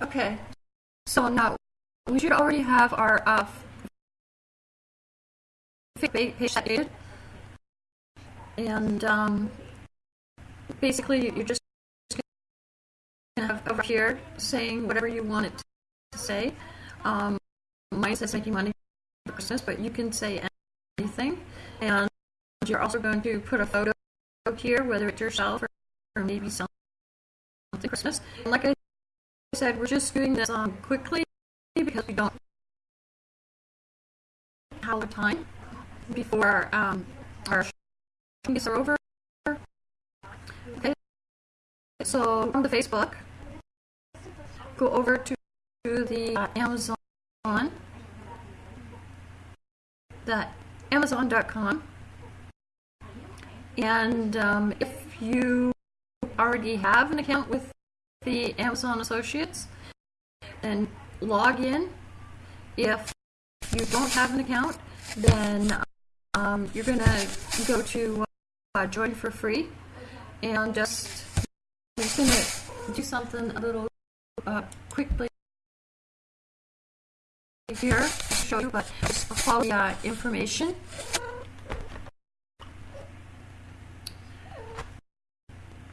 Okay, so now we should already have our uh, page updated. And um, basically, you're just going to have over here saying whatever you want it to say. Um, mine says making money for Christmas, but you can say anything. And you're also going to put a photo here, whether it's yourself or, maybe something Christmas. And like I said, we're just doing this um, quickly because we don't have time before um, our shootings are over. Okay, so on the Facebook, go over to, to the uh, Amazon, the Amazon.com, and um, if you already have an account with the Amazon Associates, and log in. If you don't have an account, then um, you're going to go to uh, join for free and just just going to do something a little uh, quickly here to show you, but just follow the uh, information.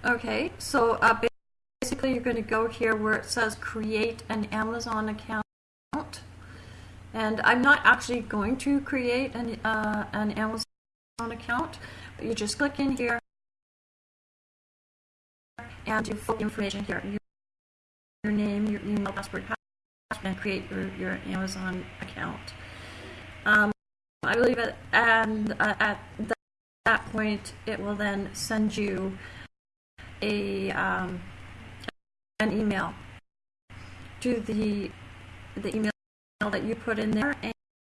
Okay, so uh, basically you're going to go here where it says create an Amazon account. And I'm not actually going to create an, uh, an Amazon account, but you just click in here and you fill the information here. Your, your name, your email, password, password, and create your, your Amazon account. Um, I believe at, and, uh, at that point, it will then send you a um, an email to the the email that you put in there, and,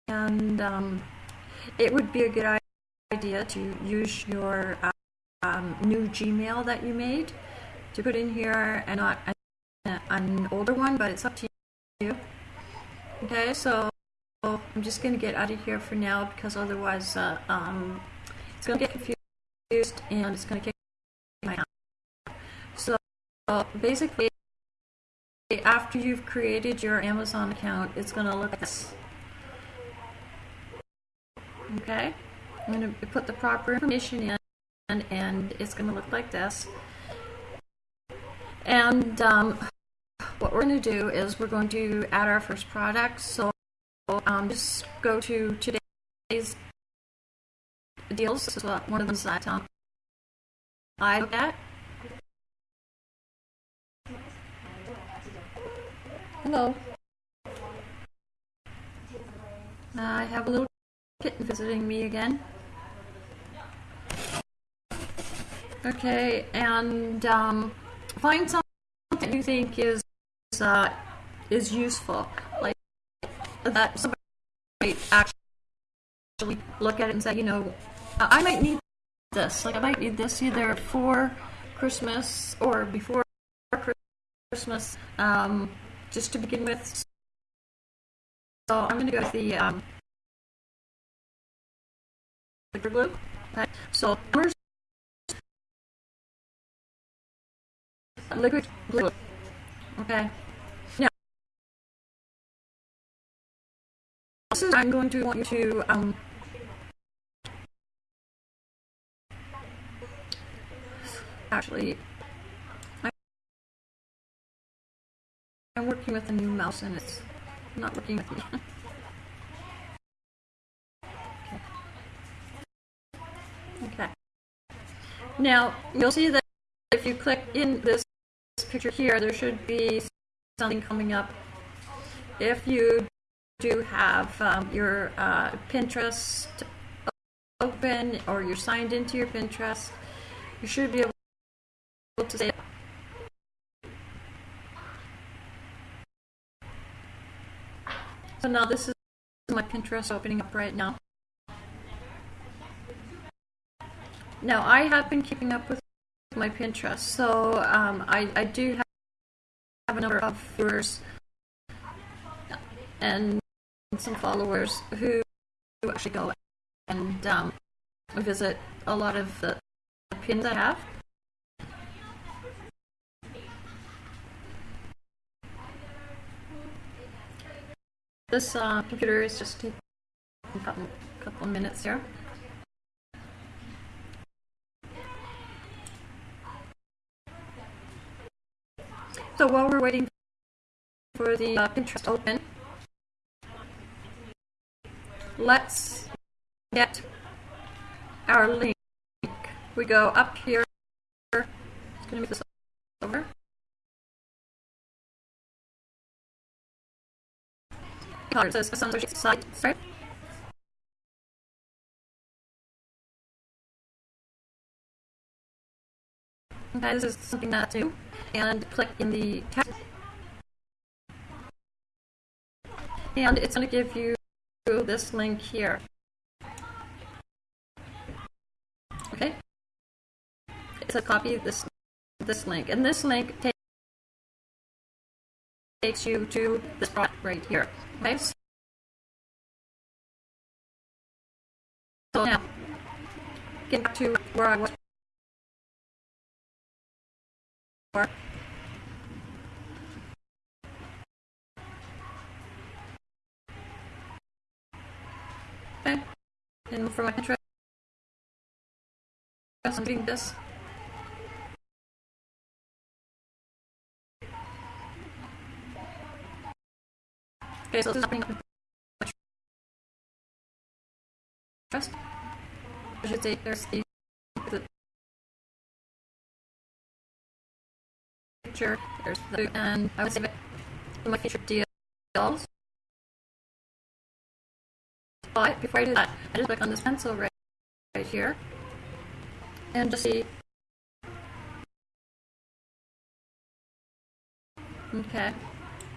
and um, it would be a good idea to use your uh, um, new Gmail that you made to put in here, and not an, an older one, but it's up to you. Okay, so I'm just going to get out of here for now because otherwise uh, um, it's going to get confused and it's going to kick my. So basically, after you've created your Amazon account, it's going to look like this. Okay? I'm going to put the proper information in, and, it's going to look like this. And um, what we're going to do is we're going to add our first product. So um, just go to today's deals. Is one of the that um, I look at. Hello. I have a little kitten visiting me again. Okay, and um, find something that you think is uh, is useful, like that somebody might actually look at it and say, you know, I might need this. Like I might need this either for Christmas or before Christmas. Um, just to begin with. So I'm going to go with the um, liquid glue. Okay. So liquid glue. Okay. Now, this is I'm going to want you to um, actually I'm working with a new mouse and it's not working with me. okay. okay. Now, you'll see that if you click in this picture here, there should be something coming up. If you do have um, your uh, Pinterest open or you're signed into your Pinterest, you should be able to say So now this is my Pinterest opening up right now. Now I have been keeping up with my Pinterest, so um, I, I do have, have a number of viewers and some followers who actually go and um, visit a lot of the pins I have. This uh, computer is just taking a couple, of minutes here. So while we're waiting for the uh, Pinterest to open, let's get our link. We go up here. Move this over. Okay, this is something that do. And click in the tab. And it's going to give you this link here. Okay? It's a copy of this this link. And this link ta- takes you to this product right here. Okay? So now, get back to where I was before. Okay. And for my Pinterest, I'm doing this. Okay, so this is my Pinterest. I should say there's the, picture, there's the, and I would save it in my featured deals. But before I do that, I just click on this pencil right, right here and just see. Okay,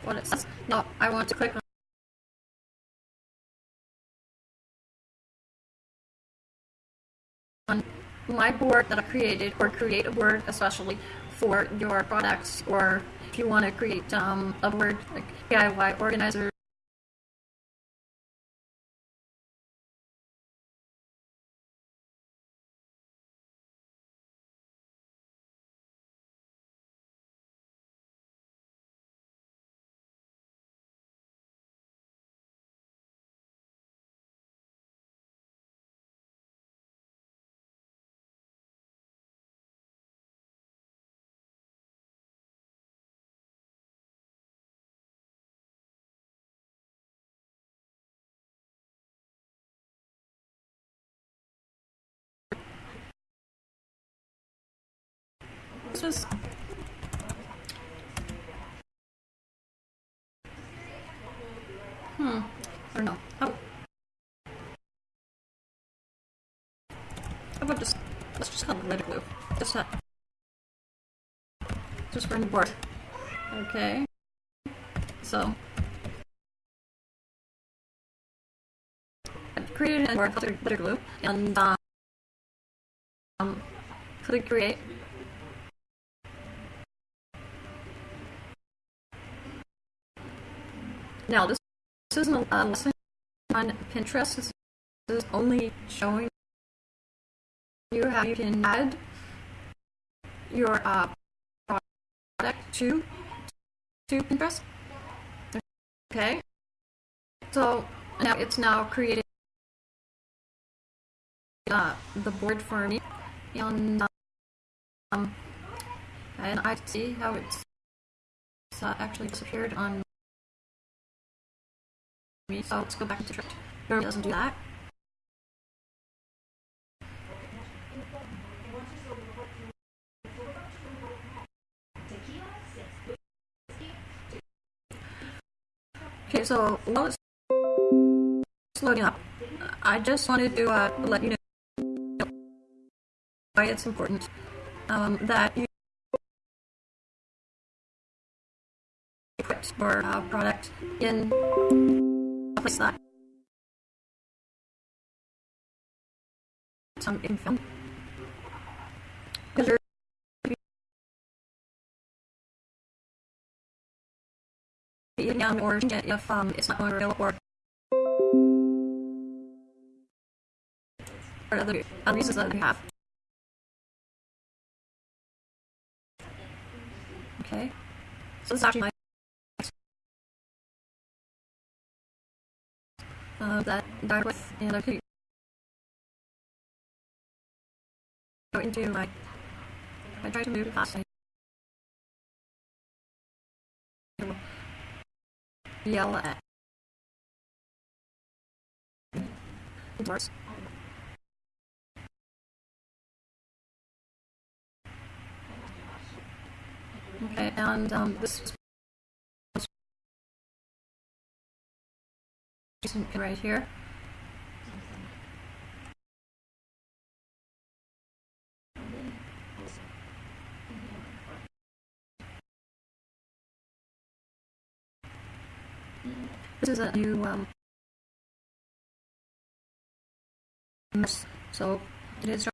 what it says. Now I want to click on my board that I created, or create a board especially for your products, or if you want to create um, a board like DIY organizer This. Hmm. I don't know. How, about just let's just call it red glue. Just that. Just for the board. Okay. So. I've created a board glitter glue and um, click create. Now, this, this isn't a lesson on Pinterest. This is only showing you how you can add your uh, product to to Pinterest. Okay. So now it's now created uh, the board for me, and um, and I see how it's uh, actually disappeared on so let's go back into Drift. Normally doesn't do that. Okay, so while it's loading up, I just wanted to uh, let you know why it's important um, that you put your uh, product in a place that some you're eating down or if um, it's not real or other, other reasons that we have. Okay, so this is actually my uh, that with, and I could go into like I try to move fast. I yell at doors. Okay, and um, this right here. This is a new um, so it is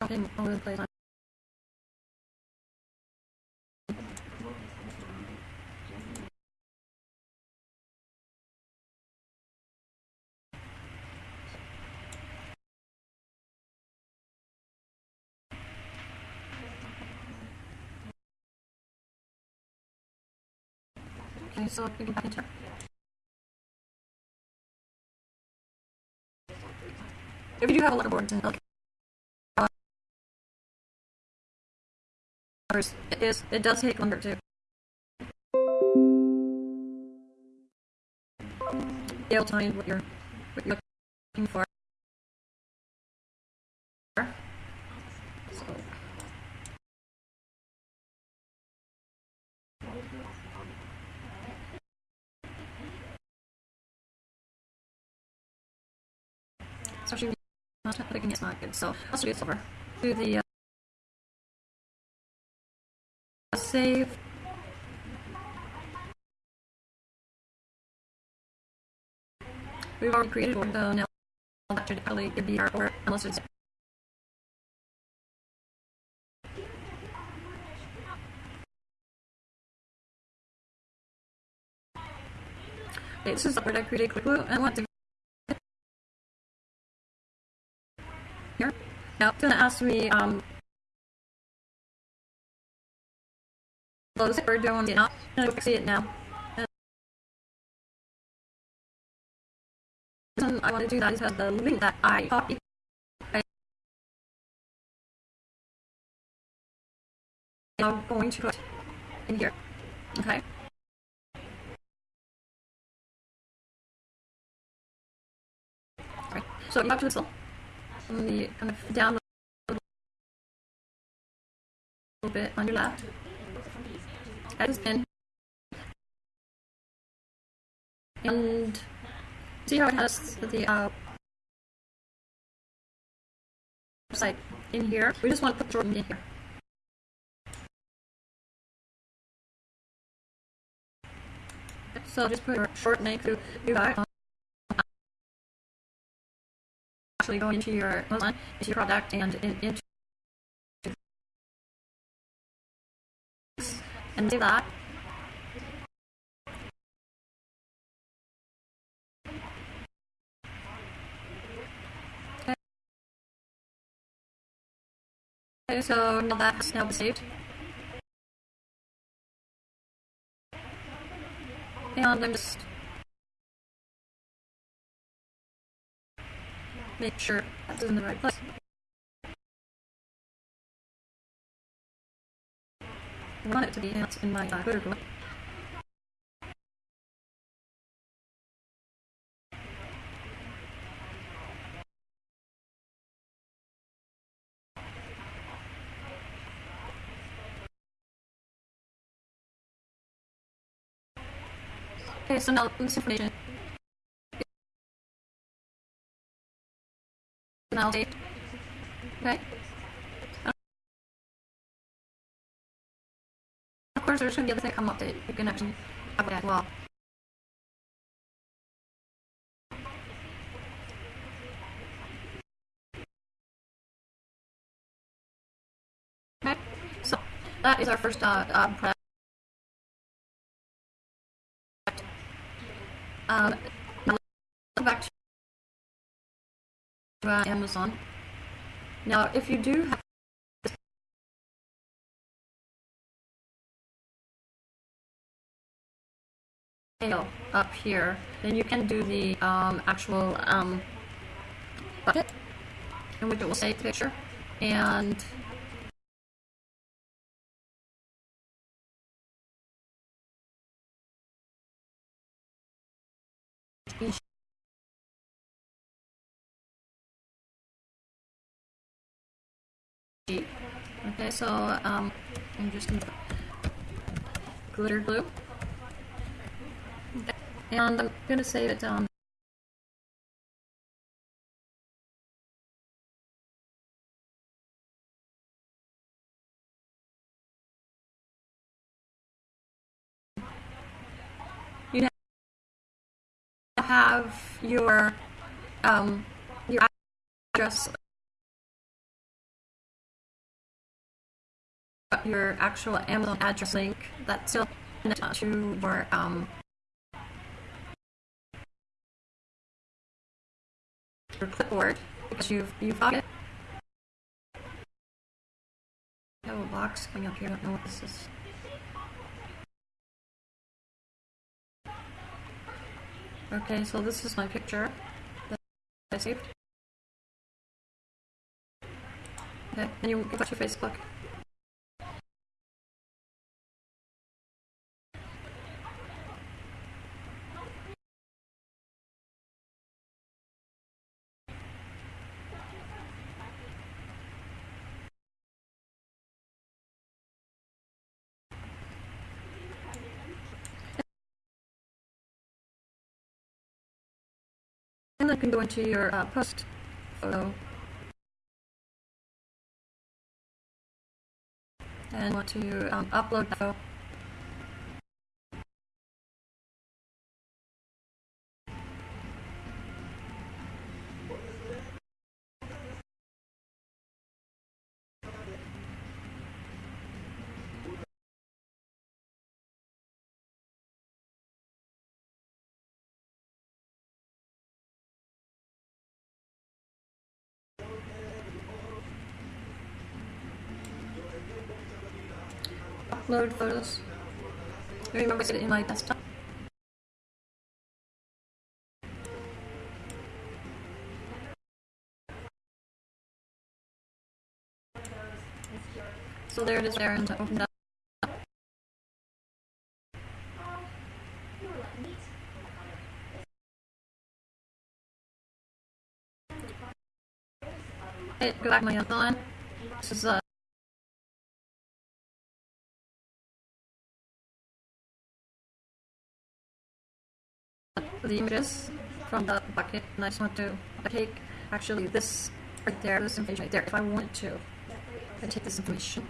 dropping all over the place. Okay, so we can back If you do have a letterboard, then okay. Uh, it is. It does take longer to. Be able to find what you're what you're looking for. So. Especially it's not good. So let's do this. Do the uh, save. We've already created one, so now that should probably be our unless it's this is the part I created quickly. I want to here. Now it's gonna ask me um close it or do I want to now? I'm see it now. The reason I want to do that is because the link that I copied I am going to put in here. Okay. Alright, so you have to install on the kind of down a little bit on your left. Has been and see how it has the uh, website in here. We just want to put Jordan in here. So just put your short name to do that. Actually go into your into your product and in, into and do that. Okay, so now that's now saved. And I'm just make sure that's in the right place. I want it to be in my uh, Twitter Okay, so now this information Okay. Of course, there's going to be other things come up that you can actually have it as well. Okay, so that is our first uh, uh. Um, go back to Amazon. Now, if you do have up here, then you can do the um, actual um, bucket in which it will the picture. And Okay, so um, I'm just gonna glitter glue. And I'm gonna save it um, you have your um, your address your actual Amazon address link that's still connected to your um, your clipboard because you've you've got it. I have a box coming up here. I don't know what this is. Okay, so this is my picture that I saved. Okay, then you go to Facebook. And then you can go into your uh, post photo. And want to um, upload the photo. Photos. I remember seeing it in my desktop. So there it is there and open that. Okay, go back my other line. This is uh the images from the bucket and I just want to take actually this right there, this information right there, if I wanted to. I take this information.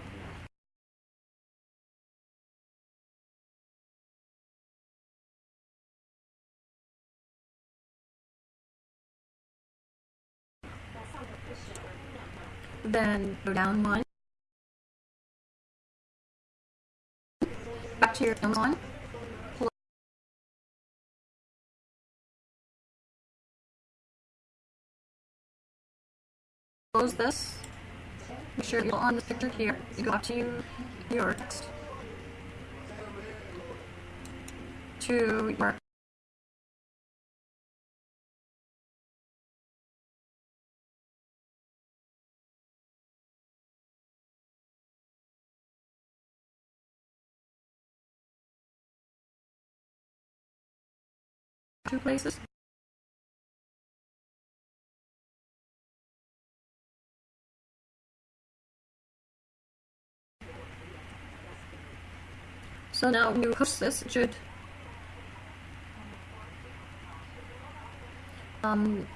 Then go down one. Back to your Amazon. Close this. Make sure you go on the picture here. You go up to your text. To your two places. So now when you this, should um,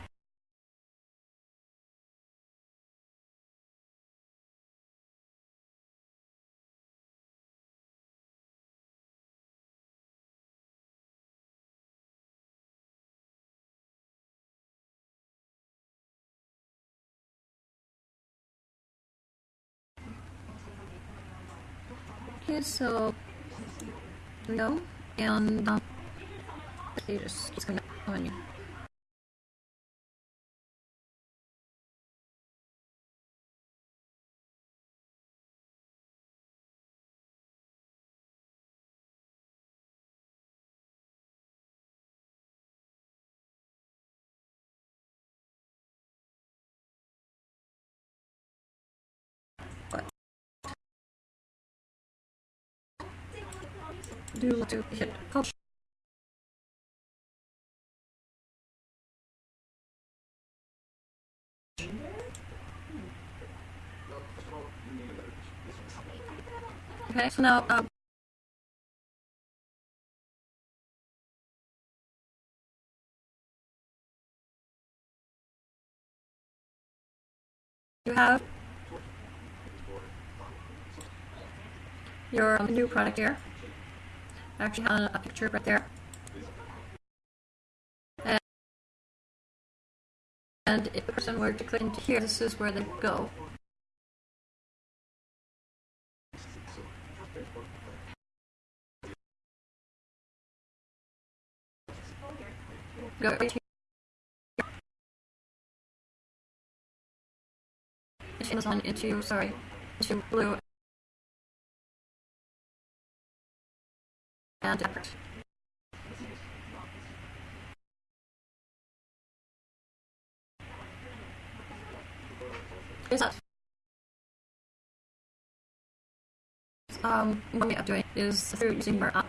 Okay, so go. And um, just it's gonna on do to hit publish. Okay, so now um, you have your um, new product here. Actually have a picture right there. And, if the person were to click into here, this is where they go. Go right here. Amazon, into, sorry, into blue and effort. Is that um, one way of doing is through using more up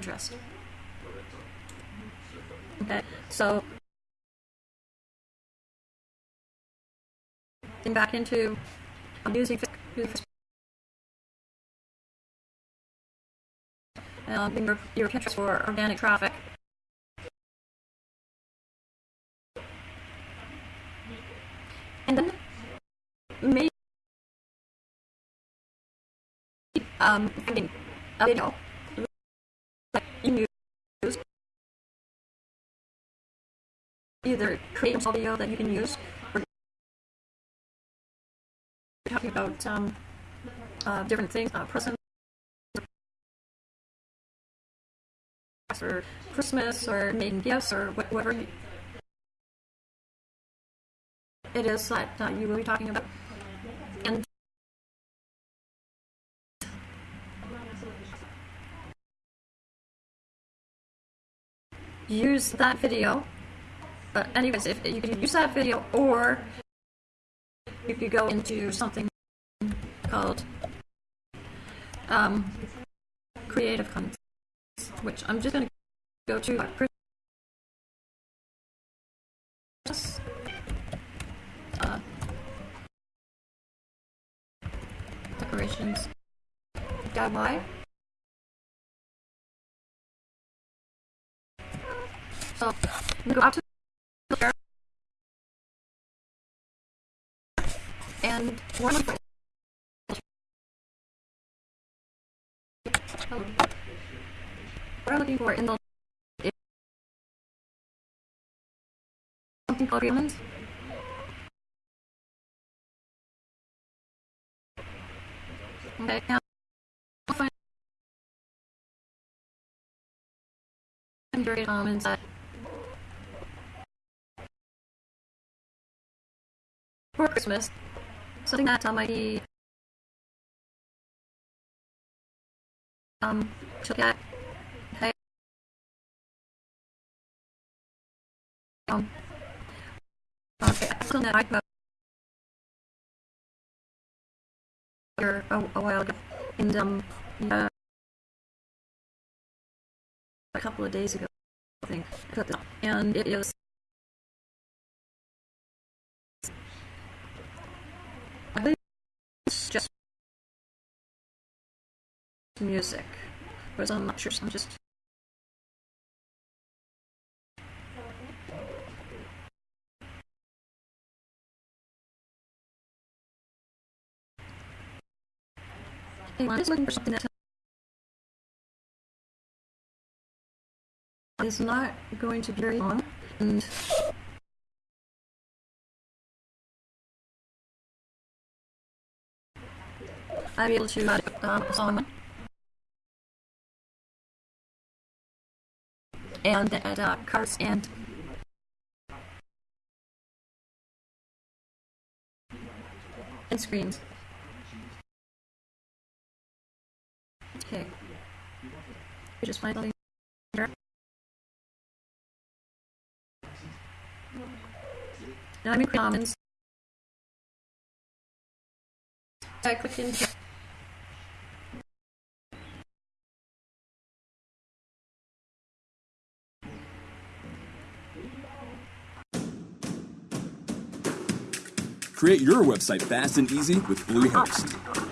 Pinterest. Okay, so back into I'm using Um, your, your for organic traffic. And then maybe um, finding a video that you use either create a video that you can use or talking about um, uh, different things, uh, presents or Christmas or making gifts or whatever it is that uh, you will be talking about. And use that video. But anyways, if you can use that video or if you could go into something called um, Creative Commons which I'm just going to go to like Christmas. Uh, decorations. DIY. So, go out to the fair and one of what I'm looking for in the something called agreements. Okay, now I'll find very common. For Christmas, something that might be um to look at Um, okay, that I here a, a while ago, and um, uh, a couple of days ago, I think, and it is I believe it's just music, whereas I'm not sure, so I'm just I'm looking for something that is not going to be very long and I'll be able to add um, a song and add uh, cards and and screens. Okay. We just finally Now I'm in Commons. I click into Create your website fast and easy with Bluehost.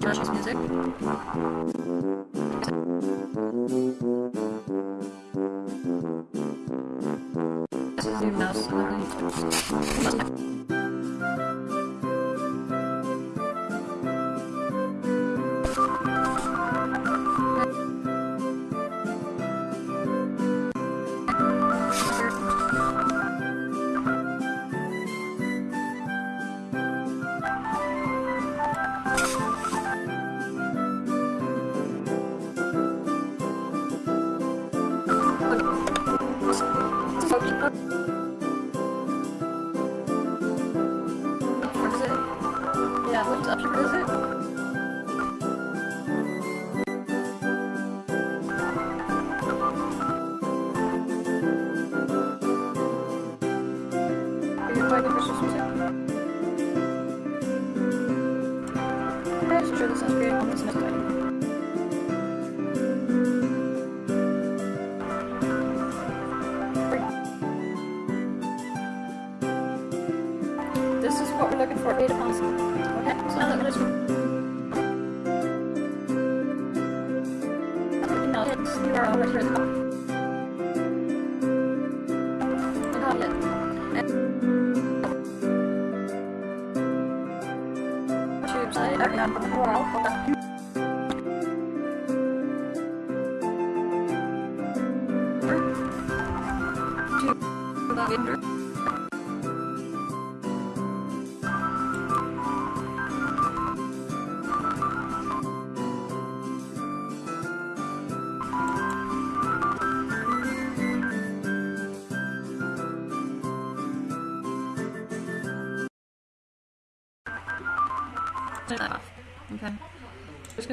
Josh's music.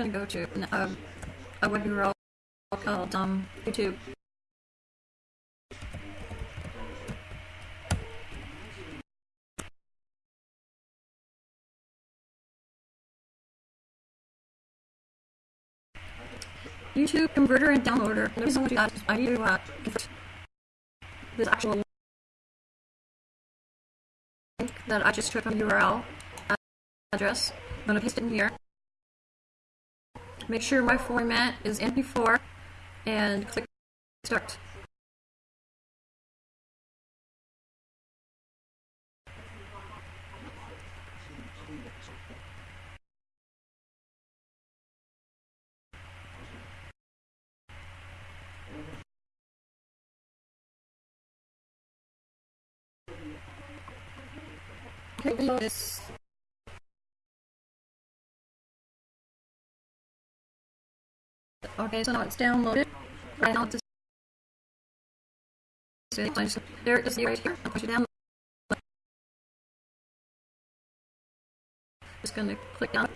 Gonna go to uh, a web URL called um, YouTube. YouTube converter and downloader. The reason to do that is I need to uh, convert this actual link that I just took from URL address. I'm going to paste it in here. Make sure my format is MP4 and click start. Okay, Okay, so now it's downloaded. Right now just there it is right here. I'll push it down. Just gonna click down.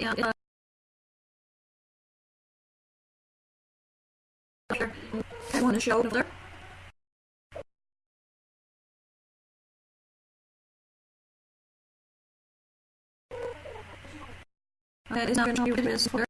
And uh, I want to show over there. Okay, it's not going to you what it is for.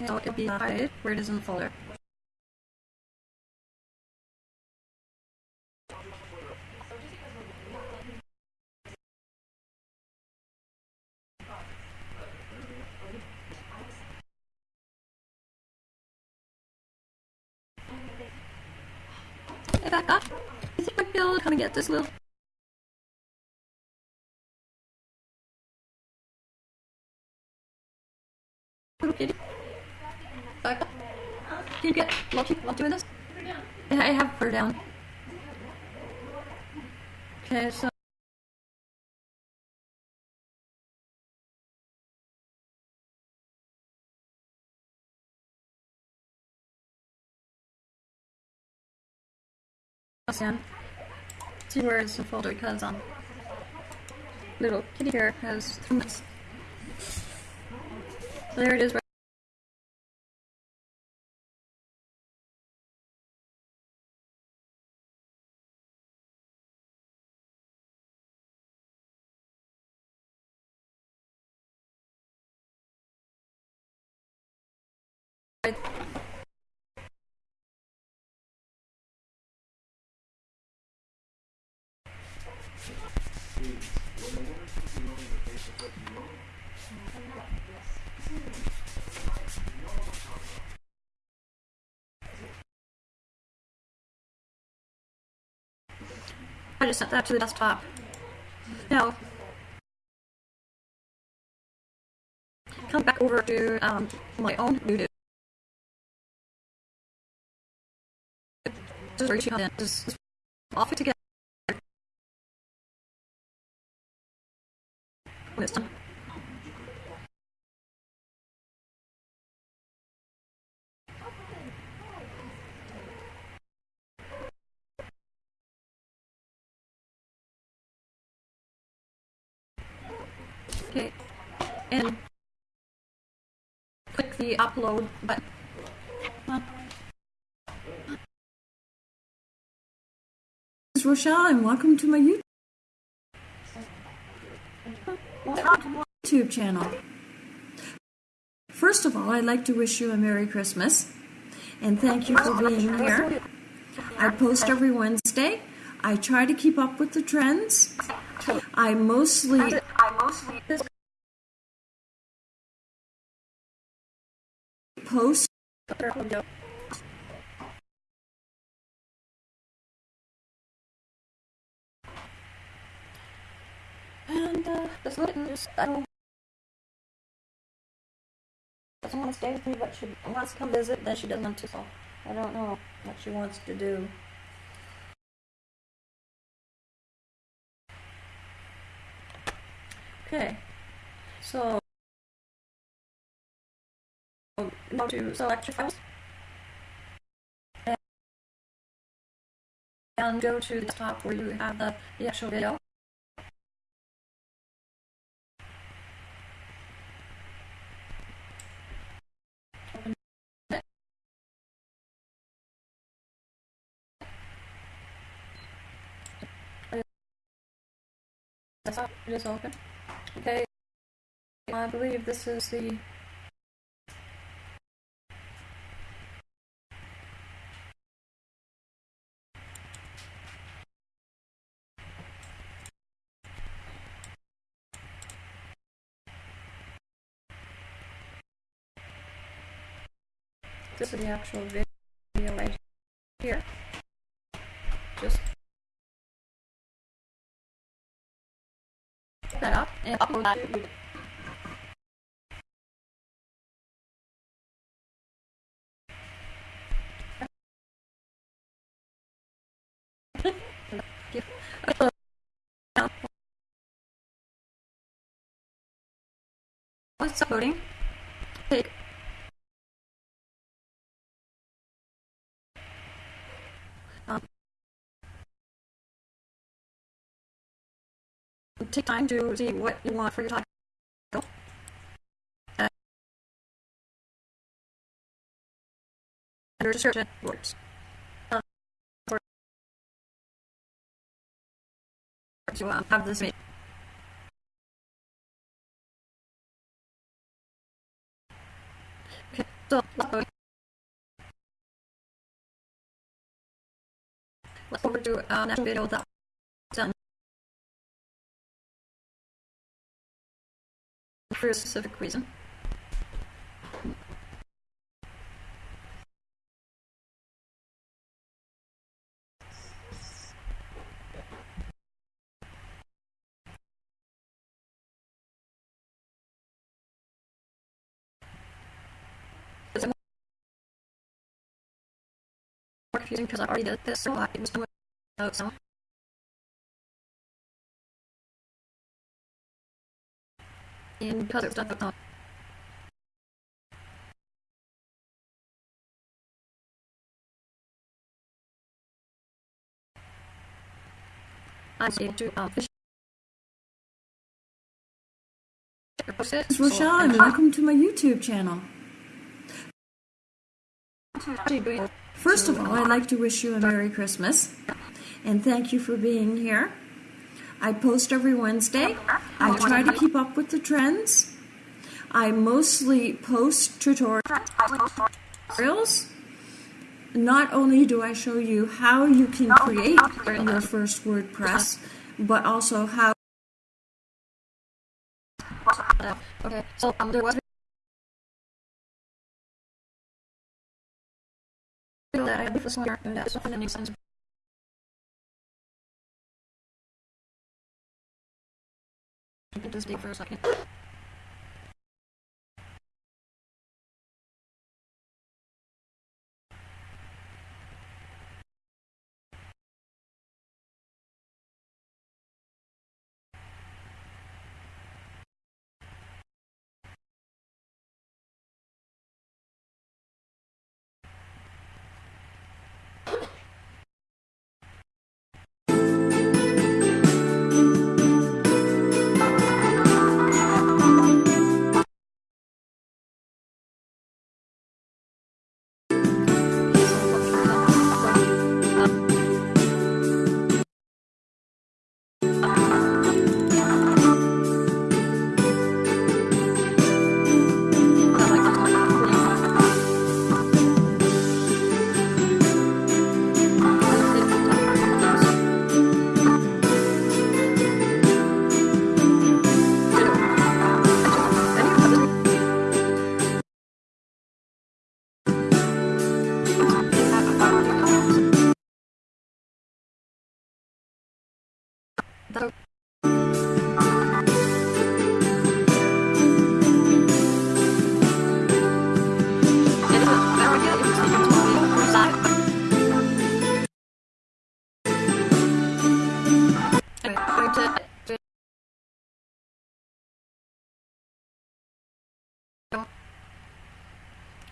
It'd be highlighted where it is in the folder. Hey, back up. You think I'd be able to kind of get this little little kitty? Up. Can you get lucky while doing this? Yeah, I have her down. Okay, so. Sam. See where in the folder because um little kitty here has thumbs. So there it is. right- I just sent that to the desktop. Now, come back over to um, my own new it together. Okay, and click the upload button. Is Rochelle, and welcome to my YouTube channel. First of all, I'd like to wish you a Merry Christmas and thank you for being here. I post every Wednesday. I try to keep up with the trends. I mostly I mostly post Doesn't want to stay with me, but she wants to come visit. Then she doesn't want to. So I don't know what she wants to do. Okay, so go to select your files and go to the top where you have the, the actual video. Not, it is open. Okay, I believe this is the This is the actual video right here. And it's uploading, take take time to see what you want for your title. And under description words. For- to um, have this made. Okay. So let's go. Over to uh, next video for a specific reason. Confusing because I already did this, so I was doing without sound. Um, finish post it. It's Rochelle, I'm and welcome to my YouTube channel. First of all, I'd like to wish you a Merry Christmas and thank you for being here. I post every Wednesday. I try to keep up with the trends. I mostly post tutorials. Not only do I show you how you can create your first WordPress, but also how okay, so um, there was this date for a second.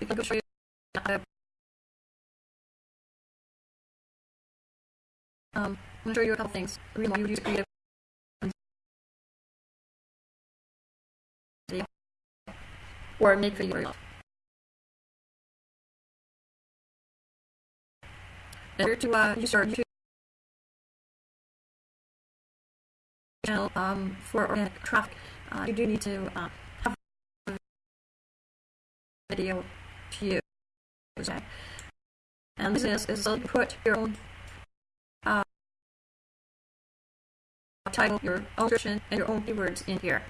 Um, I'm gonna show you a couple things. The reason why you use creative or make video order to uh, use your YouTube channel um, for organic traffic, uh, you do need to uh, have a video use. And this is, so you put your own uh, title, your own description, and your own keywords in here.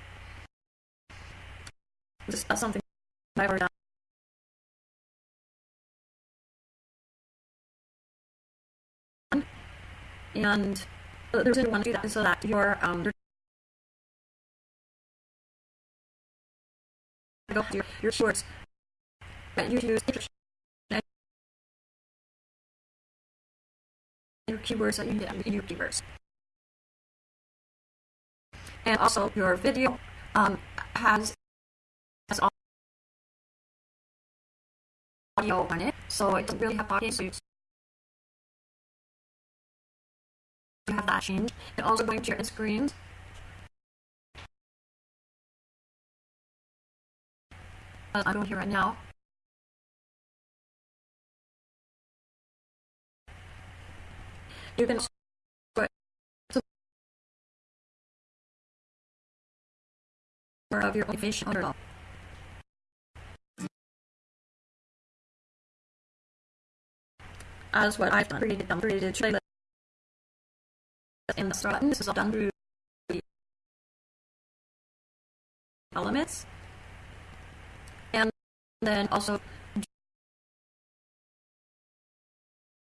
This is something I've already done. And uh, the reason you want to do that so that your um your your, that you use your keywords that you get your keywords. And also your video um has has audio on it, so it doesn't really have audio. So you have that change. And also going to your end screens. Uh, I'm going here right now. You can some of your fish on your as what I've done, created them, created trailers in the start. This is all done through the elements. And then also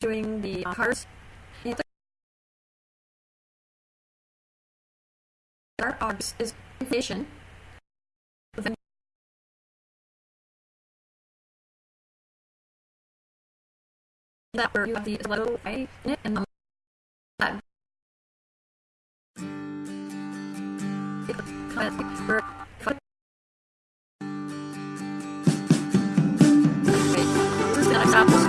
doing the cards. There are is within that you have the right in it and um, that comment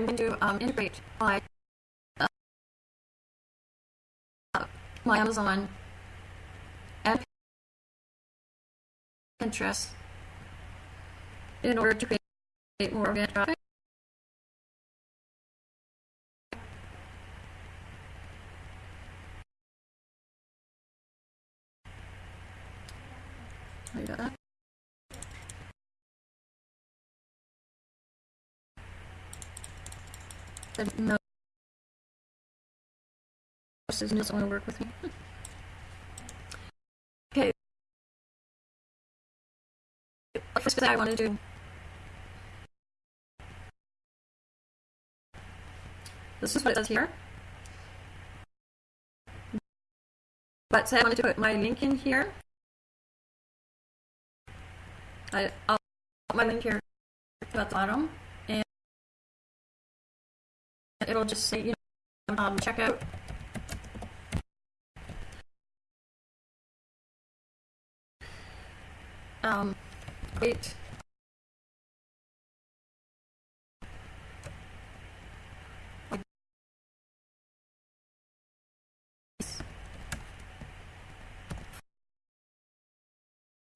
I'm going to um, integrate my uh, my Amazon and Pinterest in order to create more organic traffic. I got that. Said no. This doesn't want to work with me. okay. First thing I want to do. This is what it says here. But say I wanted to put my link in here. I, I'll put my link here at the bottom, it'll just say, you know, um, check out. Um, wait.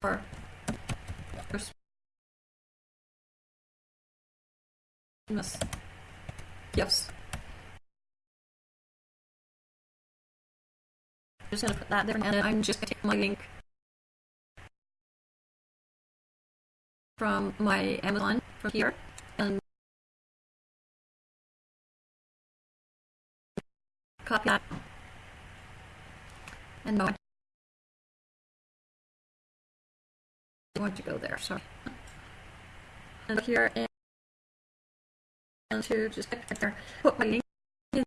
For Christmas gifts. just gonna put that there, and I'm just gonna take my link from my Amazon from here and copy that and no. I want to go there, sorry. And here and to just put my link in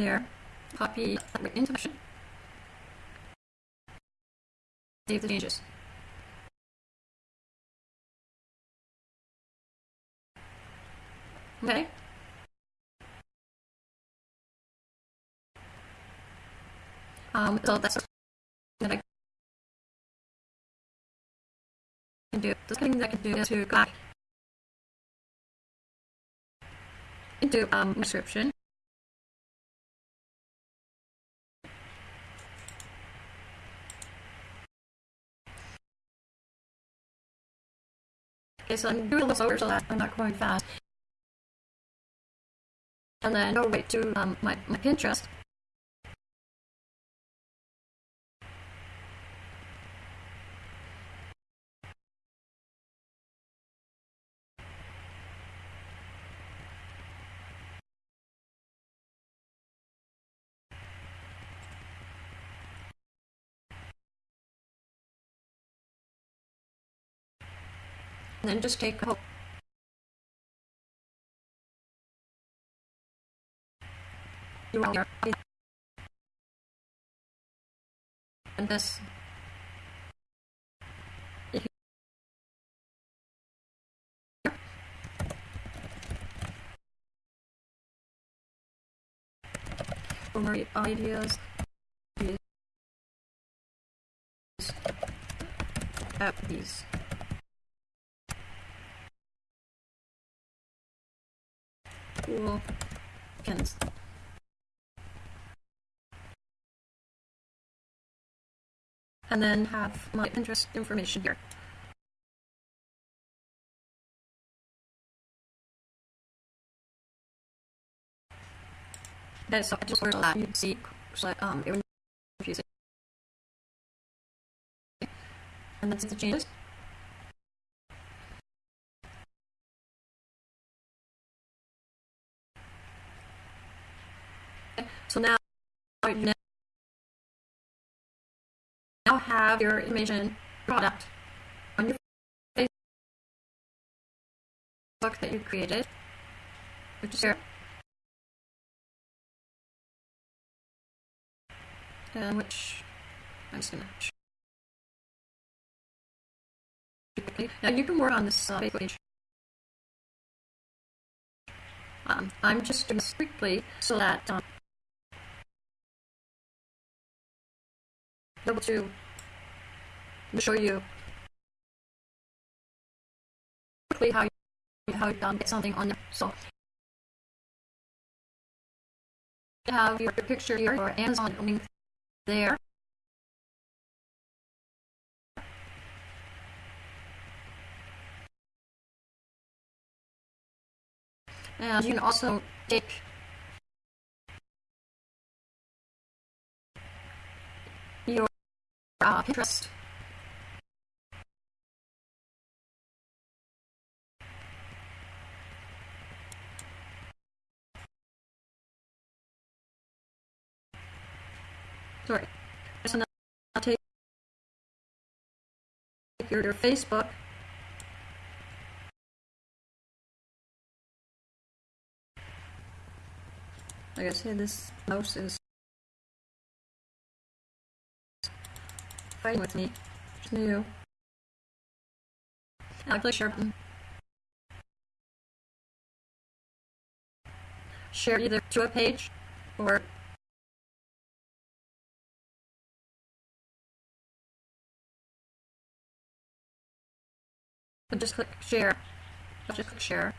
there, copy that into Save the changes. Okay. Um, so that's that I can do. The thing that I can do to go back into um, description. Okay, so I'm doing this over so that I'm not going fast. And then go right to um, my, my Pinterest. then just take out and this. Ideas. At these Cool pins. And then have my interest information here. Okay, so I just ordered that. You see, so, um, it was confusing. And that's the changes. So now, now have your information product on your Facebook that you created, which is here. And which I'm just gonna. Now you can work on this uh, page. Um, I'm just doing quickly so that um, able to show you quickly how you how you um, get something on there. So you have your picture here or Amazon link there. And you can also take your uh, Pinterest sorry. So I'll take your, your Facebook. Like I said, this mouse is fighting with me. It's new. I click share. Share either to a page or But just click share. Just click share.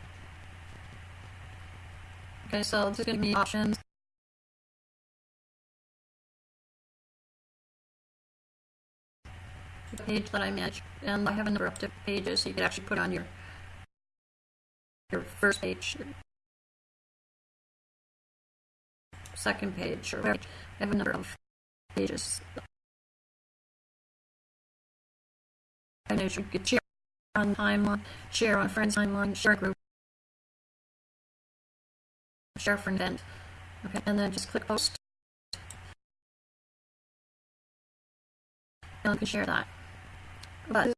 Okay, so this is going to be options. Page that I manage, and I have a number of different pages, you could actually put on your your first page, second page, or. I have a number of pages. I know you could share on timeline, share on friends timeline, share group, share for an event. Okay, and then just click post. And you can share that. But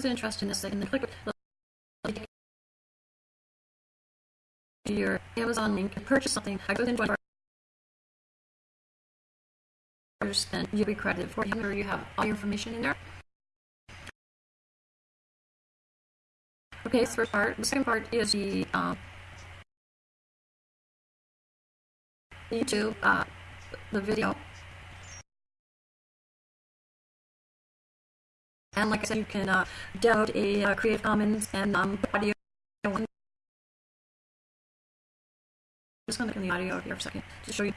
is interested in this thing, then click your Amazon link and purchase something. I go into one then you'll be credited for it. You have all your information in there. Okay, first part. The second part is the uh, YouTube, uh, the video. And like I said, you can uh, download a uh, Creative Commons and um, audio one. Just gonna look in the audio here for a second to show you.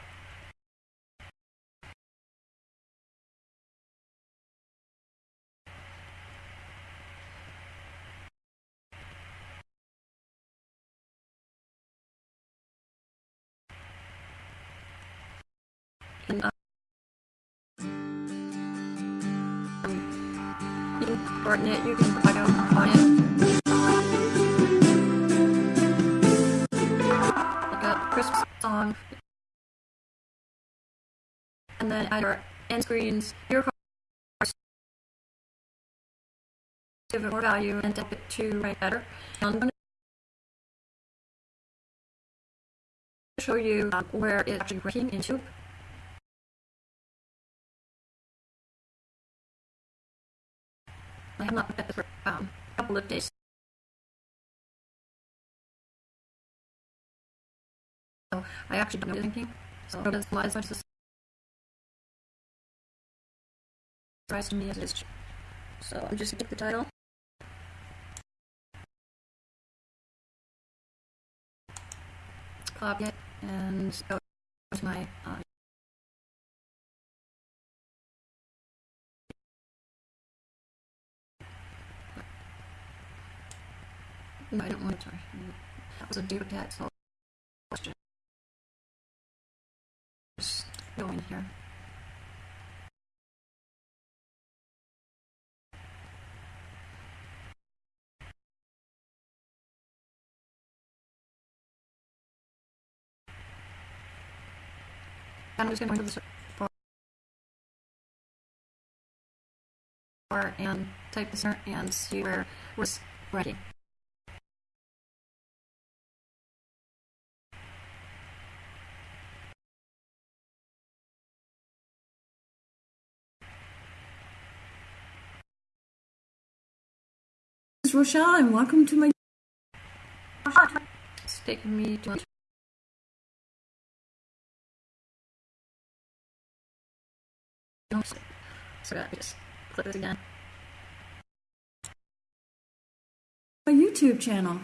Then add your end screens, your cards, give it more value and tip it to write better. I'm going to show you um, where it's actually working in YouTube. I have not looked at this for um, a couple of days. So I actually don't know thinking. So it does as much surprise to me as it is. So I'm just gonna take the title. Copy it and go to my uh, I don't want to. That was a duplicate, so just go in here. I'm just going to go into the search bar and type this in and see where we're ready. This Rochelle, and welcome to my. It's taking me to so I just click this again. my YouTube channel.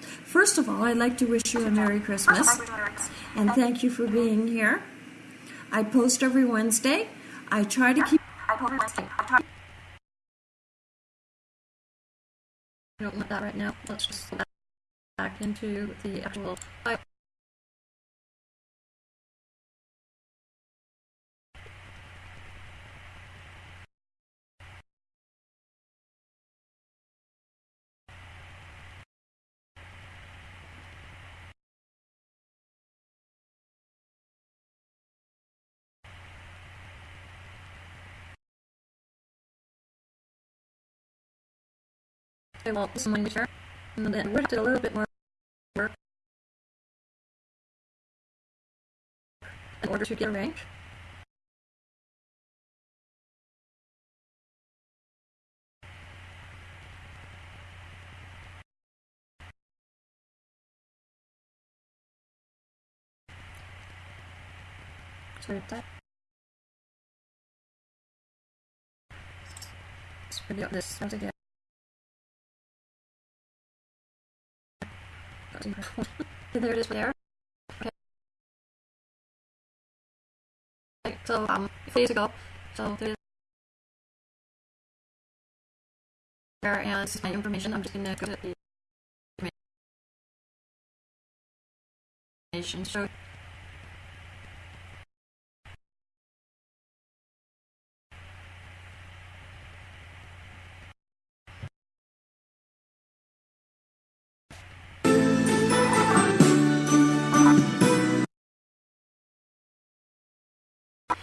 First of all, I'd like to wish you a Merry Christmas and thank you for being here. I post every Wednesday. I try to keep I don't want that right now. Let's just go back into the actual Okay, well, this is my picture. And then we did a little bit more work in order to get a rank. Sorry that. Let's up this once again. There it is there. Okay. So um few days so there's there and this is my information. I'm just gonna go to the information. So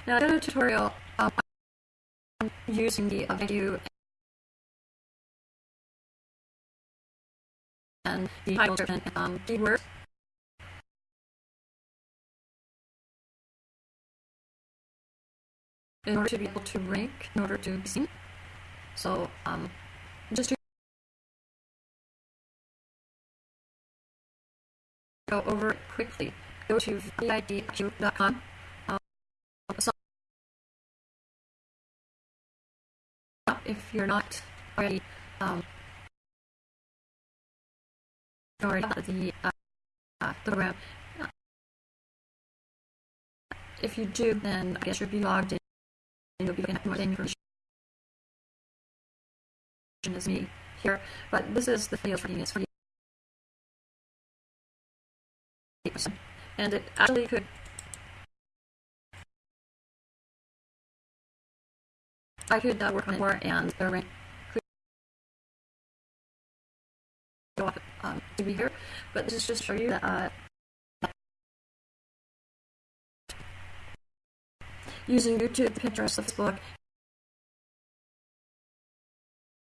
Now I did a tutorial um, using the uh, and the title description um, keyword. In order to be able to rank, in order to be seen. So, um, just to go over quickly, go to vidIQ.com. if you're not already um, already the uh, uh, the program. If you do, then I guess you'll be logged in and you'll be looking at more information as me here. But this is the field training. It's for and it actually could I could uh, work on it more and the rank could go up um, to be here, but this is just to show you that uh, using YouTube, Pinterest, Facebook,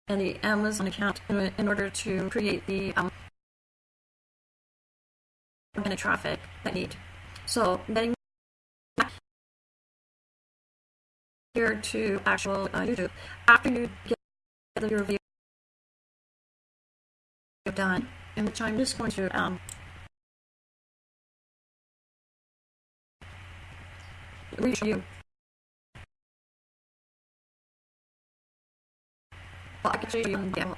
and the Amazon account in, in order to create the um, organic traffic that need. So getting here to actual uh, YouTube. After you get your video done, in which I'm just going to um, reach you. Well, I can show you the demo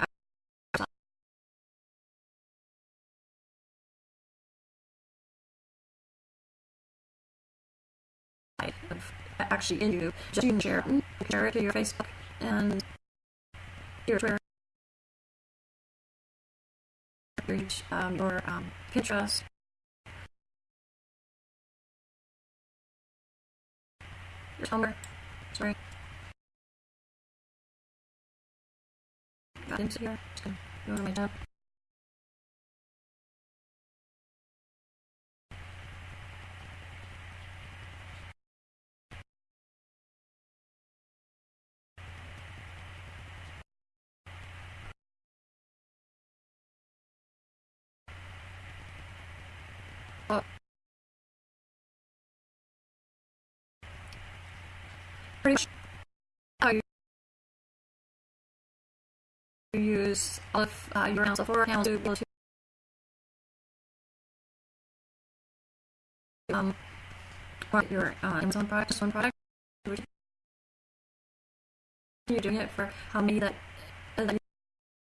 actually in you. Just you can share it. Share it to your Facebook and your Twitter, your, um, your um, Pinterest. Your Tumblr. Sorry. Got into here. Just gonna go to my tab. Use all of uh, your accounts, for accounts to be able um, your uh, Amazon product, just one product. You're doing it for how many that, that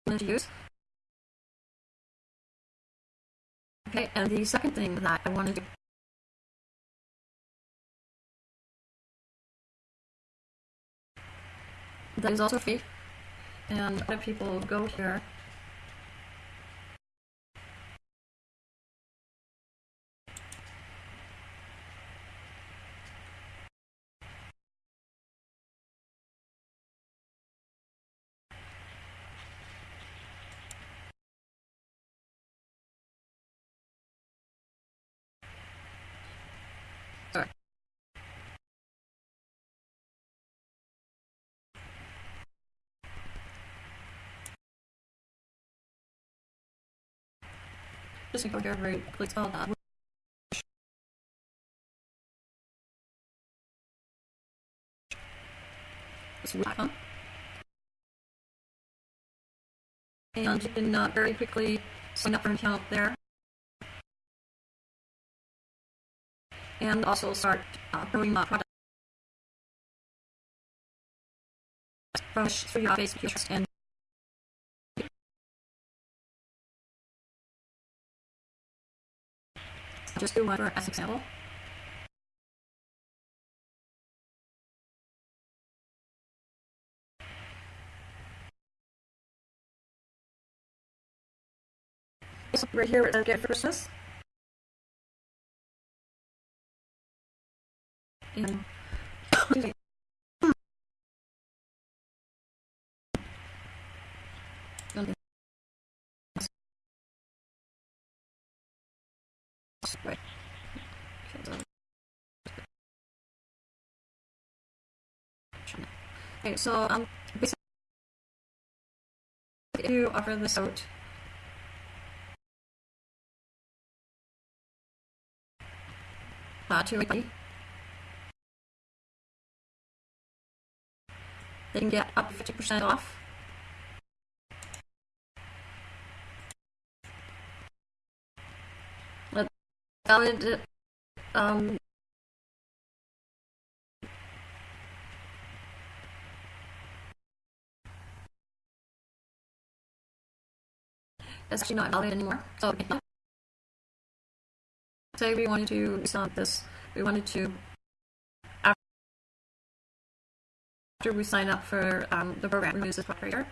you use. Okay, and the second thing that I wanted to that is also free, and other people go here. Sorry. Just gonna go here very quickly spell that. This. And can uh, very quickly sign up for an account there. And also start uh, growing uh, products from your Facebook Pinterest, and just do for as example. Right here, says get Christmas. And excuse me. Okay. Right. Okay, so- um, basically, if you offer this out, uh, to anybody, they can get up to fifty percent off. But valid, um, it's actually not valid anymore. So, say we wanted to stop this, we wanted to after we sign up for um, the program, remove this operator.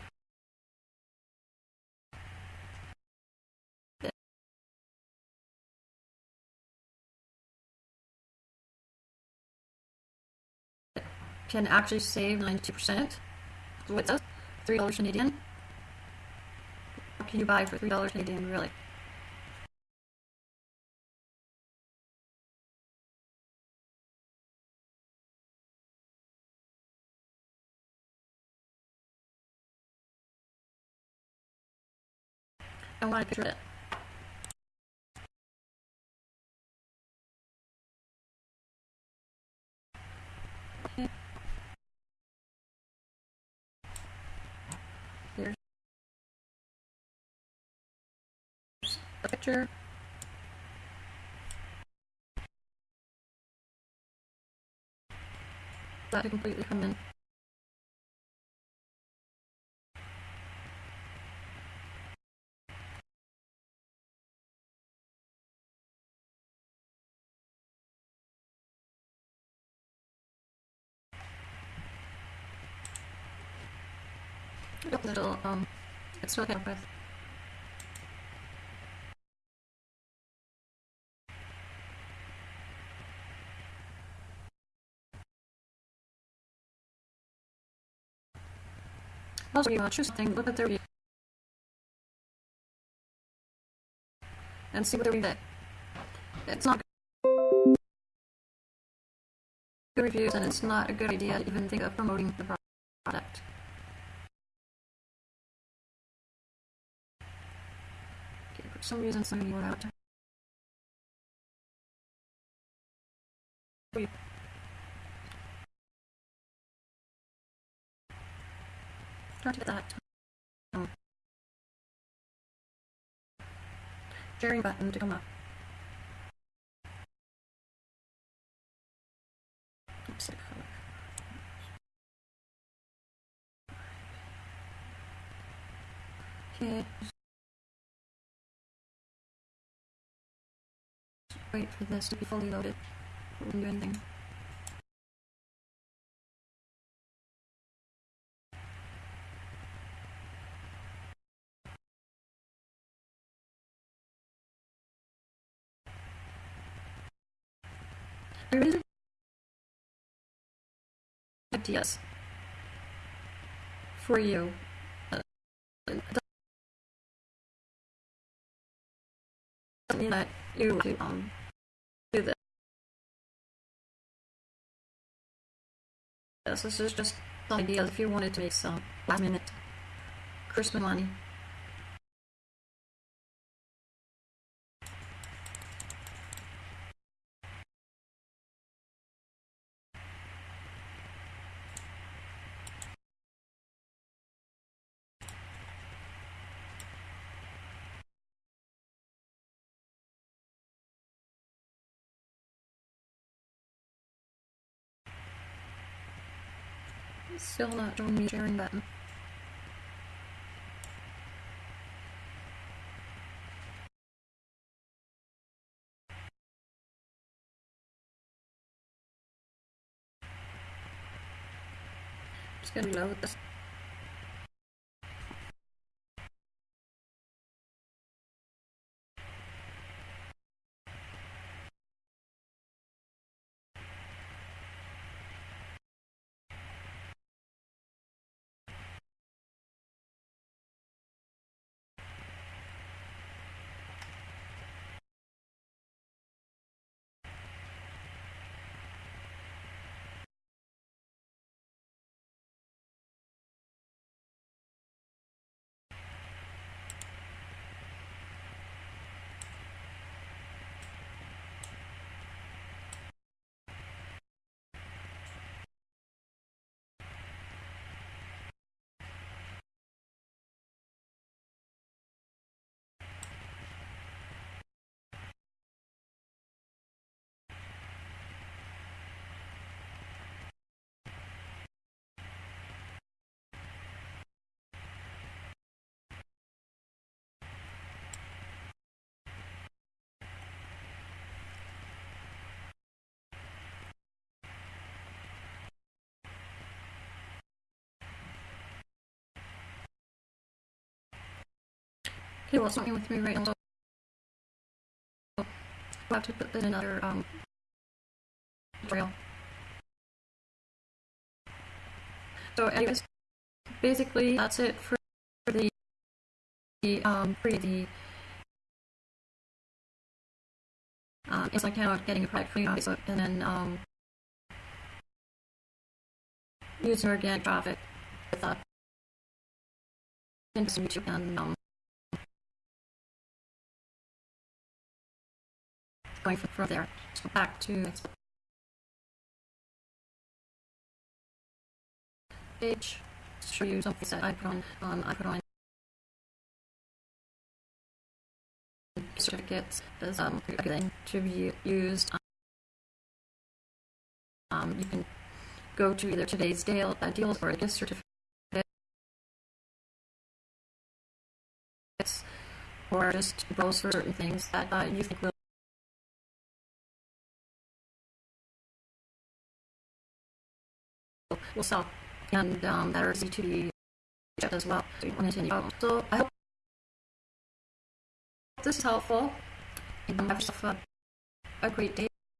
Can actually save 92%. So does? $3 Canadian. What can you buy for $3 Canadian, really? I want to picture it. Here's a picture. that to completely come in. Little, um, it's still kind of with. Also, you look at their review. And see what they're reading. It's not good reviews, and it's not a good idea to even think of promoting the product. Okay, for some reason, somebody wrote out. Try to that um, sharing button to come up. Oops, Okay. Wait for this to be fully loaded. Do anything. Ideas for you. Uh, that you to um do this. This is just some ideas if you wanted to make some last minute Christmas money. Still not showing me sharing button. Just gonna reload this. Okay, well, it's not with me right now. So I'll have to put in another um, trail. So, anyways, basically, that's it for the, the um, for the um, it's like getting a product you, Facebook, and then um, using organic traffic with uh, into YouTube and um, from, from there. So back to next page. Show you something that I put on. Um, I put on certificates as um to be used. Um, you can go to either today's deal, uh, deals or gift certificates, or just browse for certain things that uh, you think will. Sell and um, that are easy to be checked as well. So, so I hope this is helpful. And have yourself a, a great day.